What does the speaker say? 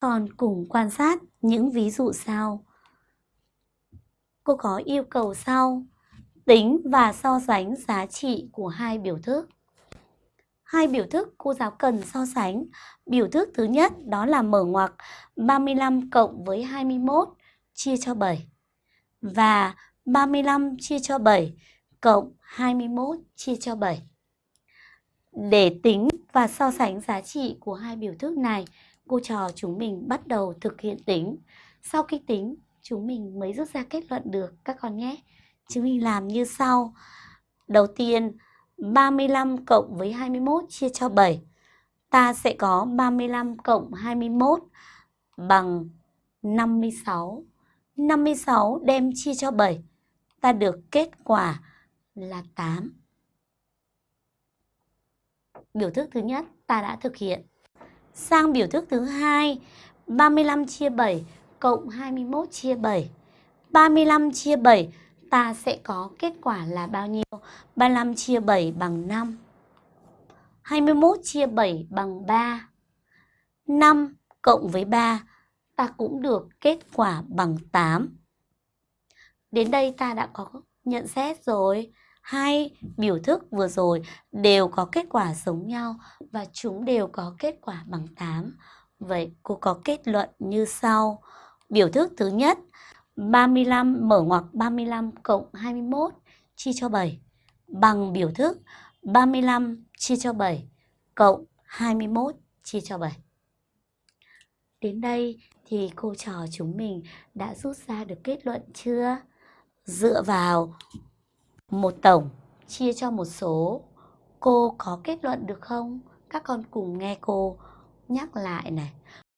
Còn cùng quan sát những ví dụ sau. Cô có yêu cầu sau. Tính và so sánh giá trị của hai biểu thức. Hai biểu thức cô giáo cần so sánh. Biểu thức thứ nhất đó là mở ngoặc 35 cộng với 21 chia cho 7. Và 35 chia cho 7 cộng 21 chia cho 7. Để tính và so sánh giá trị của hai biểu thức này, cô trò chúng mình bắt đầu thực hiện tính. Sau khi tính, chúng mình mới rút ra kết luận được các con nhé. Chúng mình làm như sau. Đầu tiên, 35 cộng với 21 chia cho 7. Ta sẽ có 35 cộng 21 bằng 56. 56 đem chia cho 7. Ta được kết quả là 8. Biểu thức thứ nhất ta đã thực hiện. Sang biểu thức thứ hai, 35 chia 7 cộng 21 chia 7. 35 chia 7 ta sẽ có kết quả là bao nhiêu? 35 chia 7 bằng 5. 21 chia 7 bằng 3. 5 cộng với 3 ta cũng được kết quả bằng 8. Đến đây ta đã có nhận xét rồi. Hai biểu thức vừa rồi đều có kết quả giống nhau và chúng đều có kết quả bằng 8. Vậy cô có kết luận như sau. Biểu thức thứ nhất 35 mở ngoặc 35 cộng 21 chia cho 7 bằng biểu thức 35 chia cho 7 cộng 21 chia cho 7. Đến đây thì cô trò chúng mình đã rút ra được kết luận chưa? Dựa vào một tổng chia cho một số, cô có kết luận được không? Các con cùng nghe cô nhắc lại này.